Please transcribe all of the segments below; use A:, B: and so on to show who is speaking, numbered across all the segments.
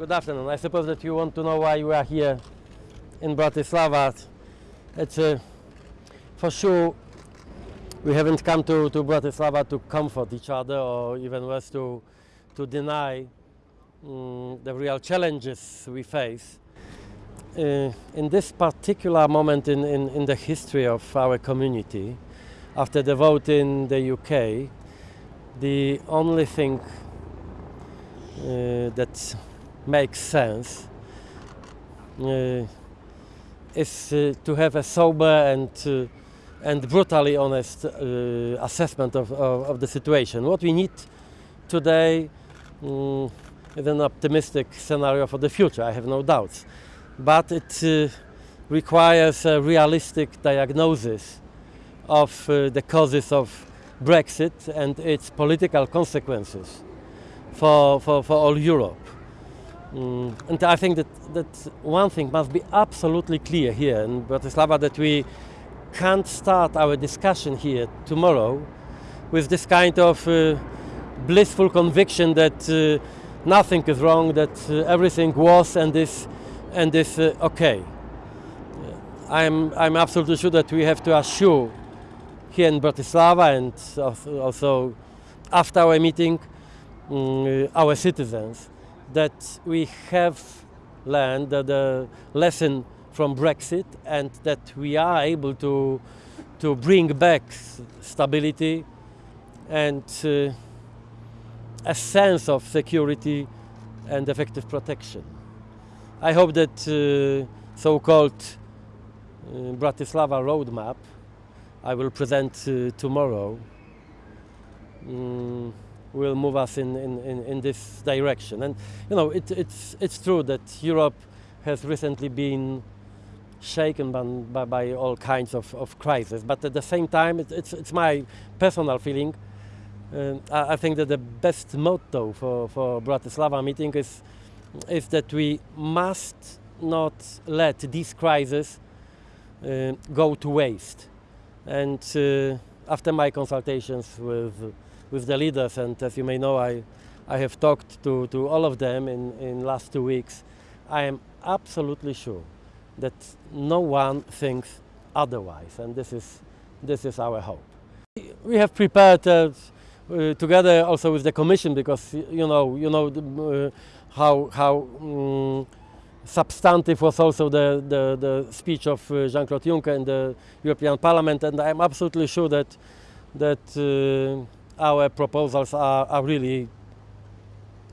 A: Good afternoon. I suppose that you want to know why we are here in Bratislava. It's uh, for sure we haven't come to, to Bratislava to comfort each other or even worse to, to deny mm, the real challenges we face. Uh, in this particular moment in, in, in the history of our community, after the vote in the UK, the only thing uh, that makes sense uh, is uh, to have a sober and uh, and brutally honest uh, assessment of, of, of the situation. What we need today mm, is an optimistic scenario for the future. I have no doubts, but it uh, requires a realistic diagnosis of uh, the causes of Brexit and its political consequences for, for, for all Europe. Mm, and I think that, that one thing must be absolutely clear here in Bratislava that we can't start our discussion here tomorrow with this kind of uh, blissful conviction that uh, nothing is wrong, that uh, everything was and is, and is uh, okay. I'm, I'm absolutely sure that we have to assure here in Bratislava and also after our meeting um, our citizens that we have learned the lesson from Brexit and that we are able to, to bring back stability and uh, a sense of security and effective protection. I hope that uh, so-called uh, Bratislava roadmap I will present uh, tomorrow um, will move us in, in, in, this direction. And you know, it, it's, it's true that Europe has recently been shaken by, by, by all kinds of, of crises, but at the same time, it, it's, it's my personal feeling. Uh, I, think that the best motto for, for Bratislava meeting is, is that we must not let this crisis uh, go to waste. And uh, after my consultations with with the leaders. And as you may know, I, I have talked to, to all of them in, in last two weeks. I am absolutely sure that no one thinks otherwise, and this is, this is our hope. We have prepared uh, uh, together also with the Commission because you know, you know uh, how, how um, substantive was also the, the, the speech of uh, Jean-Claude Juncker in the European Parliament, and I'm absolutely sure that, that uh, our proposals are, are really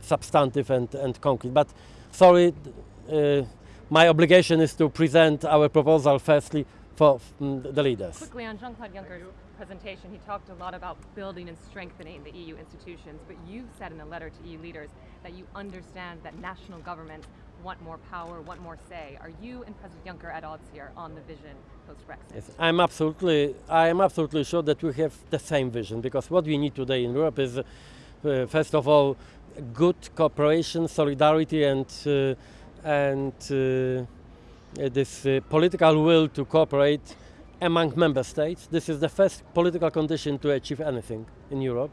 A: substantive and, and concrete. But sorry, uh, my obligation is to present our proposal firstly for mm, the leaders.
B: Quickly on Jean-Claude Juncker's presentation, he talked a lot about building and strengthening the EU institutions, but you've said in a letter to EU leaders that you understand that national governments want more power, want more say. Are you and President Juncker at odds here on the vision post-Brexit?
A: Yes, I'm absolutely, I am absolutely sure that we have the same vision because what we need today in Europe is, uh, first of all, good cooperation, solidarity, and uh, and uh, this uh, political will to cooperate among member states. This is the first political condition to achieve anything in Europe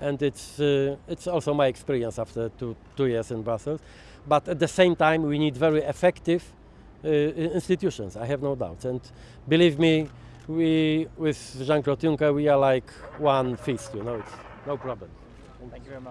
A: and it's, uh, it's also my experience after two, two years in Brussels. But at the same time, we need very effective uh, institutions, I have no doubt. And believe me, we, with Jean-Claude Juncker, we are like one fist, you know, it's no problem.
C: Thank you very much.